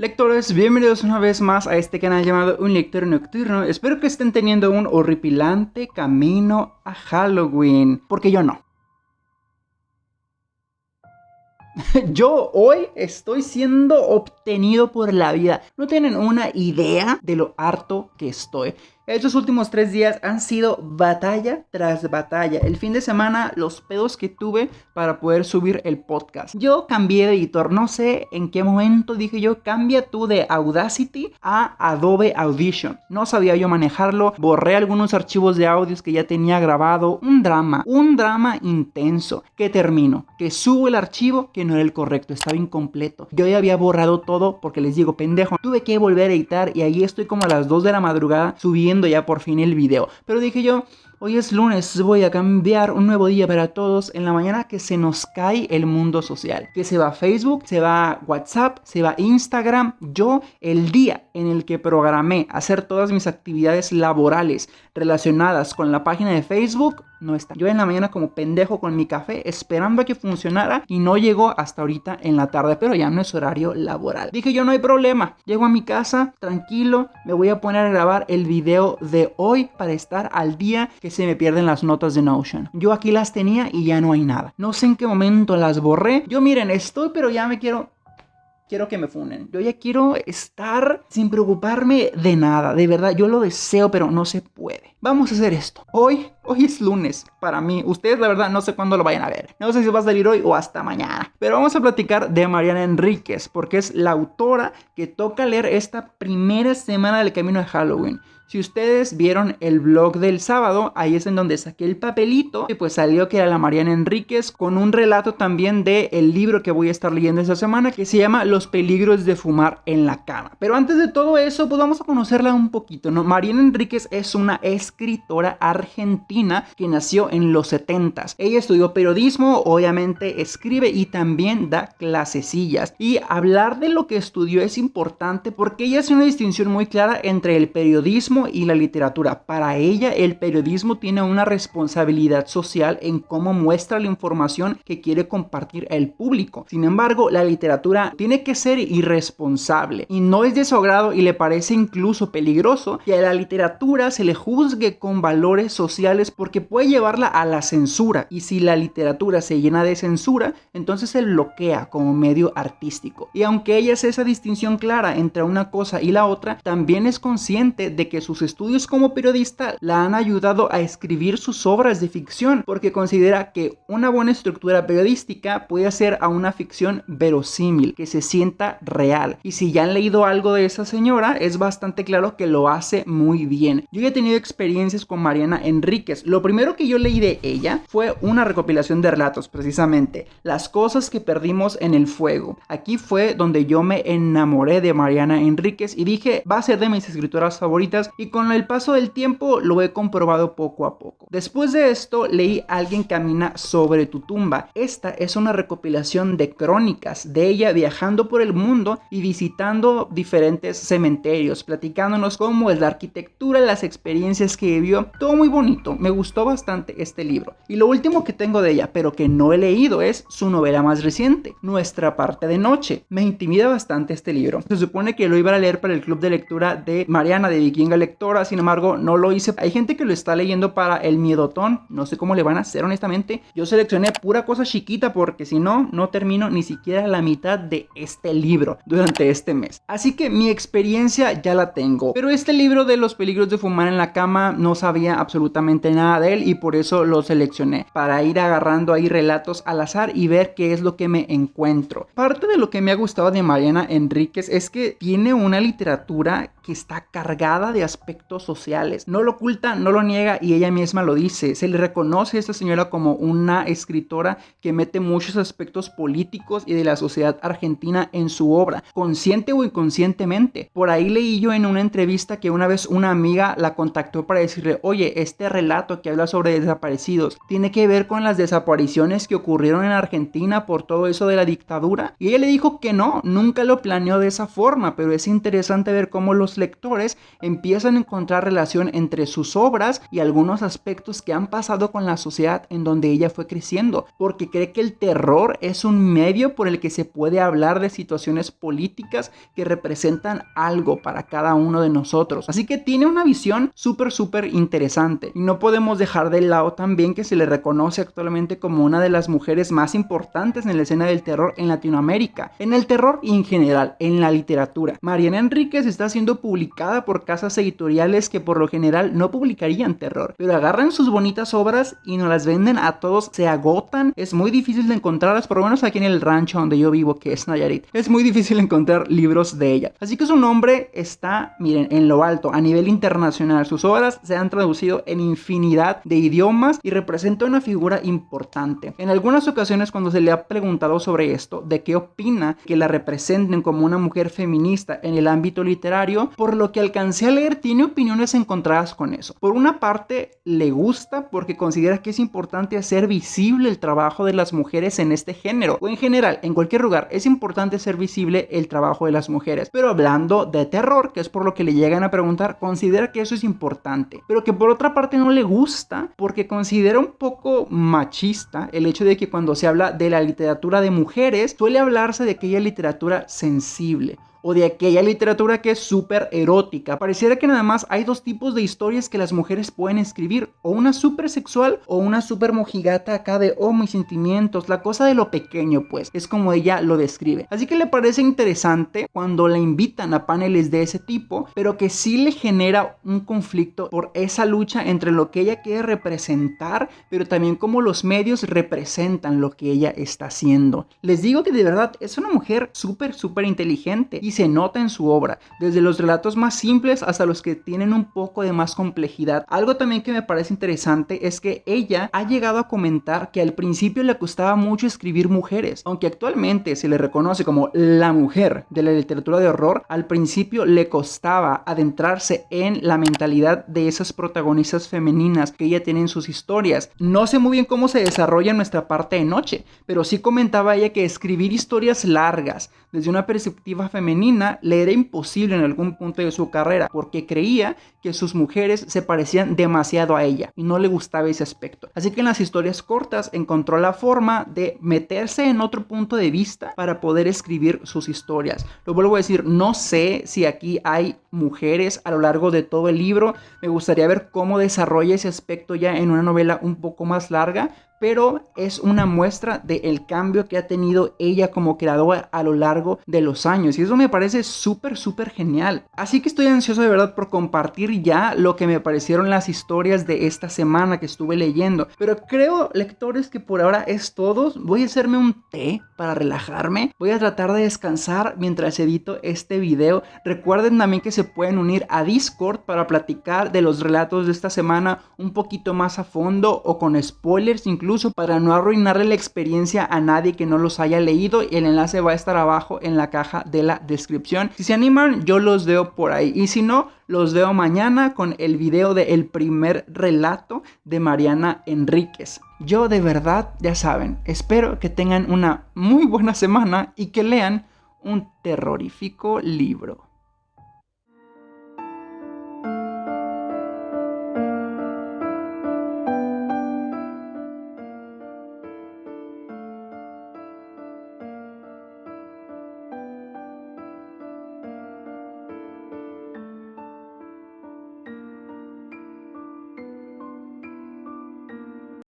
Lectores, bienvenidos una vez más a este canal llamado Un Lector Nocturno. Espero que estén teniendo un horripilante camino a Halloween, porque yo no. Yo hoy estoy siendo obtenido por la vida. No tienen una idea de lo harto que estoy. Estos últimos tres días han sido batalla tras batalla. El fin de semana, los pedos que tuve para poder subir el podcast. Yo cambié de editor. No sé en qué momento dije yo, cambia tú de Audacity a Adobe Audition. No sabía yo manejarlo. Borré algunos archivos de audios que ya tenía grabado. Un drama, un drama intenso. Que termino, que subo el archivo que no era el correcto, estaba incompleto. Yo ya había borrado todo porque les digo, pendejo, tuve que volver a editar y ahí estoy como a las 2 de la madrugada subiendo ya por fin el video. Pero dije yo, Hoy es lunes, voy a cambiar un nuevo día para todos en la mañana que se nos cae el mundo social. Que se va Facebook, se va WhatsApp, se va Instagram. Yo, el día en el que programé hacer todas mis actividades laborales relacionadas con la página de Facebook, no está. Yo en la mañana como pendejo con mi café esperando a que funcionara y no llegó hasta ahorita en la tarde, pero ya no es horario laboral. Dije yo no hay problema, llego a mi casa tranquilo, me voy a poner a grabar el video de hoy para estar al día que se me pierden las notas de Notion. Yo aquí las tenía y ya no hay nada. No sé en qué momento las borré. Yo miren, estoy pero ya me quiero quiero que me funen. Yo ya quiero estar sin preocuparme de nada. De verdad, yo lo deseo, pero no se puede. Vamos a hacer esto. Hoy, hoy es lunes para mí. Ustedes, la verdad, no sé cuándo lo vayan a ver. No sé si va a salir hoy o hasta mañana. Pero vamos a platicar de Mariana Enríquez, porque es la autora que toca leer esta primera semana del camino de Halloween. Si ustedes vieron el blog del sábado, ahí es en donde saqué el papelito y pues salió que era la Mariana Enríquez con un relato también el libro que voy a estar leyendo esta semana que se llama Los peligros de fumar en la cama. Pero antes de todo eso, pues vamos a conocerla un poquito. Mariana Enríquez es una escritora argentina que nació en los 70 Ella estudió periodismo, obviamente escribe y también da clasecillas. Y hablar de lo que estudió es importante porque ella hace una distinción muy clara entre el periodismo y la literatura. Para ella, el periodismo tiene una responsabilidad social en cómo muestra la información que quiere compartir el público. Sin embargo, la literatura tiene que ser irresponsable y no es de su agrado y le parece incluso peligroso que a la literatura se le juzgue con valores sociales porque puede llevarla a la censura y si la literatura se llena de censura, entonces se bloquea como medio artístico. Y aunque ella hace esa distinción clara entre una cosa y la otra, también es consciente de que sus estudios como periodista la han ayudado a escribir sus obras de ficción porque considera que una buena estructura periodística puede hacer a una ficción verosímil, que se sienta real. Y si ya han leído algo de esa señora, es bastante claro que lo hace muy bien. Yo ya he tenido experiencias con Mariana Enríquez. Lo primero que yo leí de ella fue una recopilación de relatos, precisamente, Las cosas que perdimos en el fuego. Aquí fue donde yo me enamoré de Mariana Enríquez y dije, va a ser de mis escritoras favoritas y con el paso del tiempo lo he comprobado poco a poco. Después de esto leí Alguien camina sobre tu tumba. Esta es una recopilación de crónicas de ella viajando por el mundo y visitando diferentes cementerios, platicándonos cómo es la arquitectura, las experiencias que vivió. Todo muy bonito, me gustó bastante este libro. Y lo último que tengo de ella, pero que no he leído, es su novela más reciente, Nuestra parte de noche. Me intimida bastante este libro. Se supone que lo iba a leer para el club de lectura de Mariana de Vikinga lectora, sin embargo no lo hice. Hay gente que lo está leyendo para el miedotón, no sé cómo le van a hacer honestamente. Yo seleccioné pura cosa chiquita porque si no, no termino ni siquiera la mitad de este libro durante este mes. Así que mi experiencia ya la tengo. Pero este libro de los peligros de fumar en la cama no sabía absolutamente nada de él y por eso lo seleccioné, para ir agarrando ahí relatos al azar y ver qué es lo que me encuentro. Parte de lo que me ha gustado de Mariana Enríquez es que tiene una literatura que está cargada de aspectos sociales. No lo oculta, no lo niega y ella misma lo dice. Se le reconoce a esta señora como una escritora que mete muchos aspectos políticos y de la sociedad argentina en su obra, consciente o inconscientemente. Por ahí leí yo en una entrevista que una vez una amiga la contactó para decirle, oye, este relato que habla sobre desaparecidos tiene que ver con las desapariciones que ocurrieron en Argentina por todo eso de la dictadura. Y ella le dijo que no, nunca lo planeó de esa forma, pero es interesante ver cómo los lectores empiezan a encontrar relación entre sus obras y algunos aspectos que han pasado con la sociedad en donde ella fue creciendo, porque cree que el terror es un medio por el que se puede hablar de situaciones políticas que representan algo para cada uno de nosotros. Así que tiene una visión súper, súper interesante. Y no podemos dejar de lado también que se le reconoce actualmente como una de las mujeres más importantes en la escena del terror en Latinoamérica, en el terror y en general, en la literatura. Mariana Enríquez está siendo publicada por casas editoriales que por lo general no publicarían terror, pero agarran sus bonitas obras y nos las venden a todos, se agotan, es muy difícil de encontrarlas, por lo menos aquí en el rancho donde yo vivo, que es Nayarit, es muy difícil encontrar libros de ella. Así que su nombre está, miren, en lo alto, a nivel internacional. Sus obras se han traducido en infinidad de idiomas y representa una figura importante. En algunas ocasiones cuando se le ha preguntado sobre esto, de qué opina que la representen como una mujer feminista en el ámbito literario, por lo que alcancé a leer tiene opiniones encontradas con eso. Por una parte, le gusta porque considera que es importante hacer visible el trabajo de las mujeres en este género, o en general, en cualquier lugar, es importante hacer visible el trabajo de las mujeres. Pero hablando de terror, que es por lo que le llegan a preguntar, considera que eso es importante, pero que por otra parte no le gusta porque considera un poco machista el hecho de que cuando se habla de la literatura de mujeres, suele hablarse de aquella literatura sensible o de aquella literatura que es súper erótica. Pareciera que nada más hay dos tipos de historias que las mujeres pueden escribir, o una súper sexual o una súper mojigata acá de, oh, mis sentimientos, la cosa de lo pequeño, pues, es como ella lo describe. Así que le parece interesante cuando la invitan a paneles de ese tipo, pero que sí le genera un conflicto por esa lucha entre lo que ella quiere representar, pero también cómo los medios representan lo que ella está haciendo. Les digo que de verdad es una mujer súper, súper inteligente se nota en su obra, desde los relatos más simples hasta los que tienen un poco de más complejidad. Algo también que me parece interesante es que ella ha llegado a comentar que al principio le costaba mucho escribir mujeres, aunque actualmente se le reconoce como la mujer de la literatura de horror, al principio le costaba adentrarse en la mentalidad de esas protagonistas femeninas que ella tiene en sus historias. No sé muy bien cómo se desarrolla nuestra parte de noche, pero sí comentaba ella que escribir historias largas desde una perspectiva femenina le era imposible en algún punto de su carrera porque creía que sus mujeres se parecían demasiado a ella y no le gustaba ese aspecto. Así que en las historias cortas encontró la forma de meterse en otro punto de vista para poder escribir sus historias. Lo vuelvo a decir, no sé si aquí hay mujeres a lo largo de todo el libro. Me gustaría ver cómo desarrolla ese aspecto ya en una novela un poco más larga, pero es una muestra del cambio que ha tenido ella como creadora a lo largo de los años y eso me parece súper súper genial. Así que estoy ansioso de verdad por compartir ya lo que me parecieron las historias de esta semana que estuve leyendo pero creo lectores que por ahora es todo. Voy a hacerme un té para relajarme. Voy a tratar de descansar mientras edito este video. Recuerden también que se pueden unir a discord para platicar de los relatos de esta semana un poquito más a fondo o con spoilers incluso incluso para no arruinarle la experiencia a nadie que no los haya leído. El enlace va a estar abajo en la caja de la descripción. Si se animan, yo los veo por ahí. Y si no, los veo mañana con el video del primer relato de Mariana Enríquez. Yo de verdad, ya saben, espero que tengan una muy buena semana y que lean un terrorífico libro.